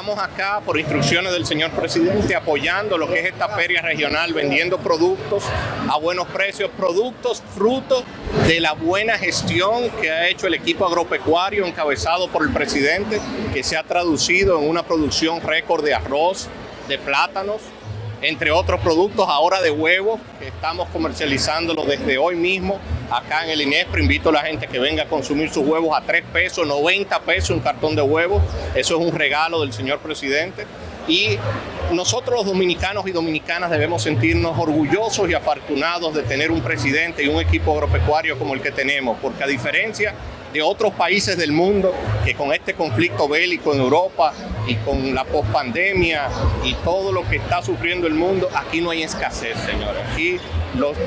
estamos acá por instrucciones del señor presidente apoyando lo que es esta feria regional, vendiendo productos a buenos precios, productos fruto de la buena gestión que ha hecho el equipo agropecuario encabezado por el presidente, que se ha traducido en una producción récord de arroz, de plátanos, entre otros productos ahora de huevos, que estamos comercializándolo desde hoy mismo acá en el INESPRO. Invito a la gente que venga a consumir sus huevos a 3 pesos, 90 pesos un cartón de huevos. Eso es un regalo del señor presidente. Y nosotros los dominicanos y dominicanas debemos sentirnos orgullosos y afortunados de tener un presidente y un equipo agropecuario como el que tenemos, porque a diferencia de otros países del mundo que con este conflicto bélico en Europa y con la pospandemia y todo lo que está sufriendo el mundo, aquí no hay escasez, señores. Aquí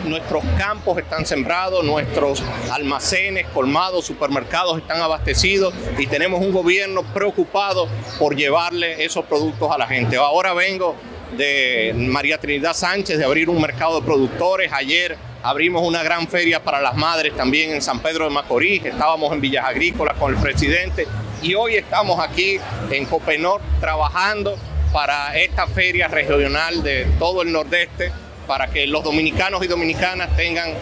nuestros campos están sembrados, nuestros almacenes, colmados, supermercados están abastecidos y tenemos un gobierno preocupado por llevarle esos productos a la gente. Ahora vengo de María Trinidad Sánchez de abrir un mercado de productores. Ayer abrimos una gran feria para las madres también en San Pedro de Macorís. Estábamos en Villas Agrícolas con el presidente y hoy estamos aquí en Copenor trabajando para esta feria regional de todo el nordeste para que los dominicanos y dominicanas tengan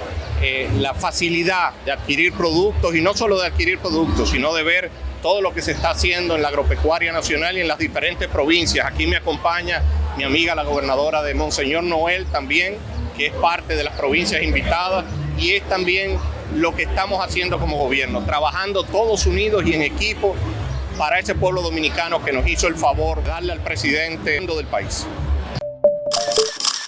eh, la facilidad de adquirir productos y no solo de adquirir productos, sino de ver todo lo que se está haciendo en la agropecuaria nacional y en las diferentes provincias. Aquí me acompaña mi amiga la gobernadora de Monseñor Noel también, es parte de las provincias invitadas y es también lo que estamos haciendo como gobierno, trabajando todos unidos y en equipo para ese pueblo dominicano que nos hizo el favor de darle al presidente del país.